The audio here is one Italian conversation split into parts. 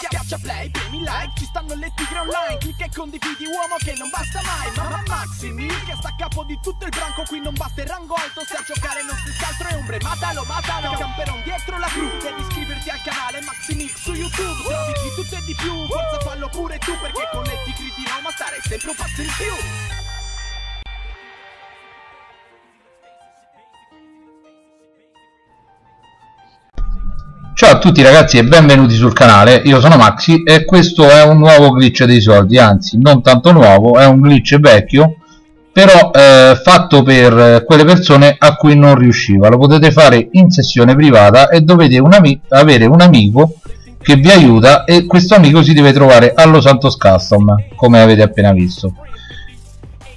Schiaccia play, premi like, ci stanno le tigre online. Clicca e condividi uomo che non basta mai. Mamma Maximi, che sta a capo di tutto il branco. Qui non basta il rango alto, se a giocare non si altro è ombre. Matalo, matalo, camperon dietro la cru. Devi iscriverti al canale Maximix su YouTube. Trovi di tutto e di più, forza fallo pure tu Perché con le tigre di Roma stare sempre un passo in più Ciao a tutti ragazzi e benvenuti sul canale, io sono Maxi e questo è un nuovo glitch dei soldi, anzi non tanto nuovo, è un glitch vecchio però eh, fatto per quelle persone a cui non riusciva, lo potete fare in sessione privata e dovete un avere un amico che vi aiuta e questo amico si deve trovare allo Santos Custom come avete appena visto.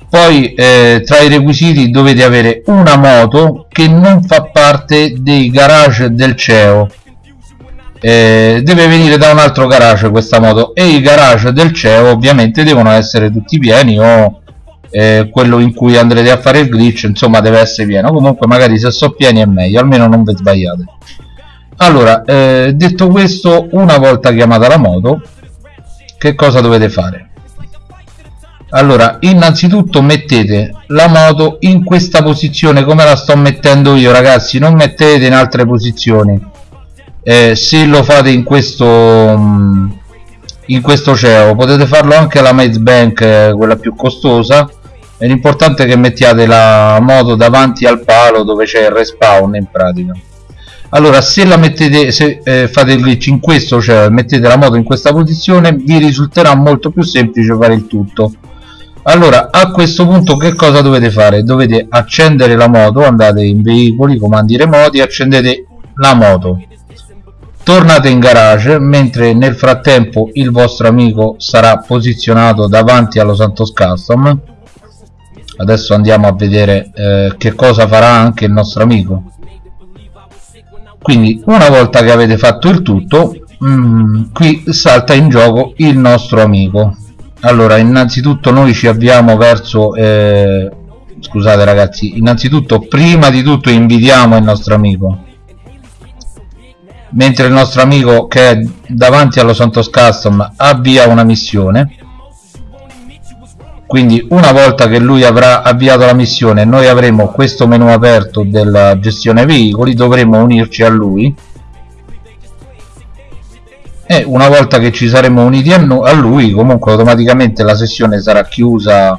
Poi eh, tra i requisiti dovete avere una moto che non fa parte dei garage del CEO eh, deve venire da un altro garage questa moto. E i garage del CEO ovviamente devono essere tutti pieni o eh, quello in cui andrete a fare il glitch insomma deve essere pieno. Comunque magari se sono pieni è meglio almeno non vi sbagliate. Allora eh, detto questo una volta chiamata la moto che cosa dovete fare? Allora innanzitutto mettete la moto in questa posizione come la sto mettendo io ragazzi. Non mettete in altre posizioni eh, se lo fate in questo mm, in questo CEO. Potete farlo anche alla Maze Bank eh, quella più costosa. L'importante è che mettiate la moto davanti al palo dove c'è il respawn in pratica. Allora se la mettete se eh, fate il glitch in questo cioè mettete la moto in questa posizione vi risulterà molto più semplice fare il tutto. Allora a questo punto che cosa dovete fare? Dovete accendere la moto andate in veicoli comandi remoti accendete la moto tornate in garage mentre nel frattempo il vostro amico sarà posizionato davanti allo Santos Custom. Adesso andiamo a vedere eh, che cosa farà anche il nostro amico. Quindi una volta che avete fatto il tutto mm, qui salta in gioco il nostro amico. Allora innanzitutto noi ci avviamo verso eh, scusate ragazzi innanzitutto prima di tutto invitiamo il nostro amico mentre il nostro amico che è davanti allo Santos Custom avvia una missione. Quindi una volta che lui avrà avviato la missione noi avremo questo menu aperto della gestione veicoli dovremo unirci a lui. E una volta che ci saremo uniti a, lui comunque automaticamente la sessione sarà chiusa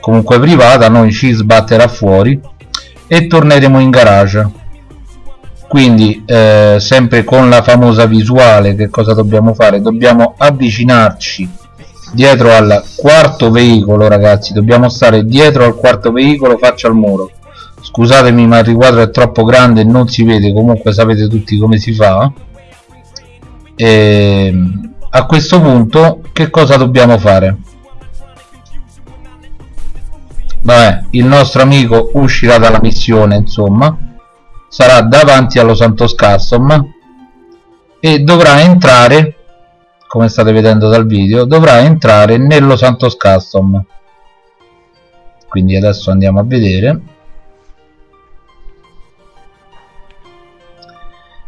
comunque privata noi ci sbatterà fuori e torneremo in garage quindi eh, sempre con la famosa visuale che cosa dobbiamo fare? Dobbiamo avvicinarci dietro al quarto veicolo ragazzi. Dobbiamo stare dietro al quarto veicolo faccia al muro. Scusatemi ma il riquadro è troppo grande e non si vede. Comunque sapete tutti come si fa. E ehm, a questo punto che cosa dobbiamo fare? Vabbè il nostro amico uscirà dalla missione insomma sarà davanti allo Santos Custom e dovrà entrare come state vedendo dal video dovrà entrare nello Santos Custom quindi adesso andiamo a vedere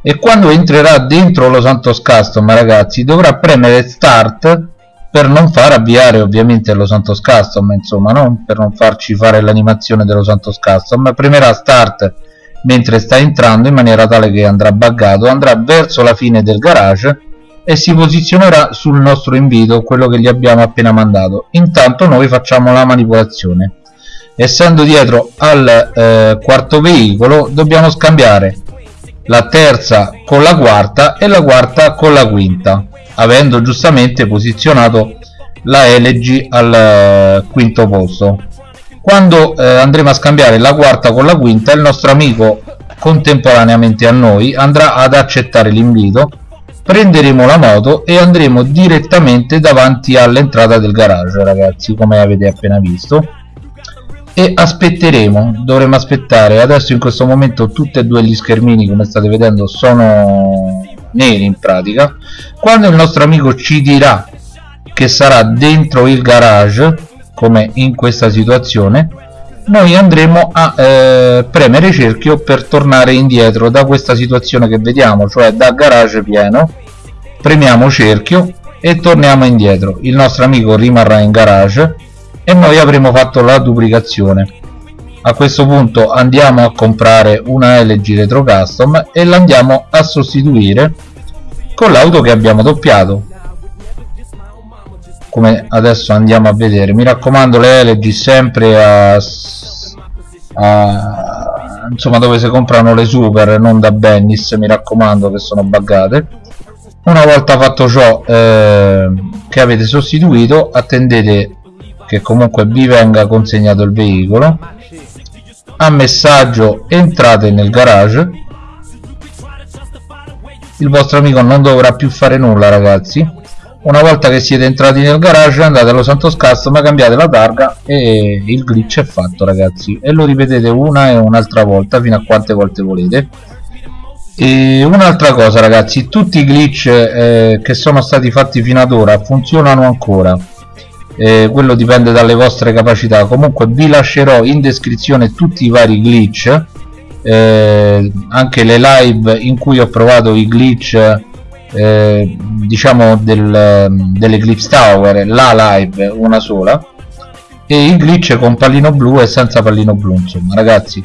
e quando entrerà dentro lo Santos Custom ragazzi dovrà premere start per non far avviare ovviamente lo Santos Custom insomma no? per non farci fare l'animazione dello Santos Custom premerà start mentre sta entrando in maniera tale che andrà buggato andrà verso la fine del garage e si posizionerà sul nostro invito quello che gli abbiamo appena mandato. Intanto noi facciamo la manipolazione. Essendo dietro al eh, quarto veicolo dobbiamo scambiare la terza con la quarta e la quarta con la quinta avendo giustamente posizionato la LG al eh, quinto posto quando eh, andremo a scambiare la quarta con la quinta il nostro amico contemporaneamente a noi andrà ad accettare l'invito prenderemo la moto e andremo direttamente davanti all'entrata del garage ragazzi come avete appena visto. E aspetteremo dovremo aspettare adesso in questo momento tutti e due gli schermini come state vedendo sono neri in pratica. Quando il nostro amico ci dirà che sarà dentro il garage come in questa situazione noi andremo a eh, premere cerchio per tornare indietro da questa situazione che vediamo cioè da garage pieno. Premiamo cerchio e torniamo indietro. Il nostro amico rimarrà in garage e noi avremo fatto la duplicazione. A questo punto andiamo a comprare una LG Retro Custom e l'andiamo a sostituire con l'auto che abbiamo doppiato come adesso andiamo a vedere. Mi raccomando le LG sempre a, a insomma dove si comprano le super non da Bennis mi raccomando che sono buggate. Una volta fatto ciò eh, che avete sostituito attendete che comunque vi venga consegnato il veicolo. A messaggio entrate nel garage. Il vostro amico non dovrà più fare nulla ragazzi una volta che siete entrati nel garage andate allo Santos Custom cambiate la targa e il glitch è fatto ragazzi. E lo ripetete una e un'altra volta fino a quante volte volete. E un'altra cosa ragazzi tutti i glitch eh, che sono stati fatti fino ad ora funzionano ancora. Eh, quello dipende dalle vostre capacità. Comunque vi lascerò in descrizione tutti i vari glitch eh, anche le live in cui ho provato i glitch eh, diciamo del, dell'Eclipse Tower la live una sola e i glitch con pallino blu e senza pallino blu insomma ragazzi.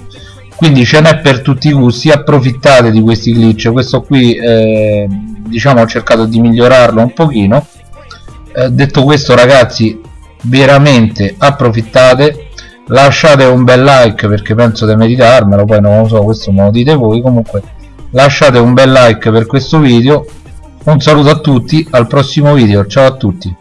Quindi ce n'è per tutti i gusti approfittate di questi glitch. Questo qui eh, diciamo ho cercato di migliorarlo un pochino. Eh, detto questo ragazzi veramente approfittate lasciate un bel like perché penso di meritarmelo poi non lo so questo me lo dite voi. Comunque lasciate un bel like per questo video un saluto a tutti al prossimo video. Ciao a tutti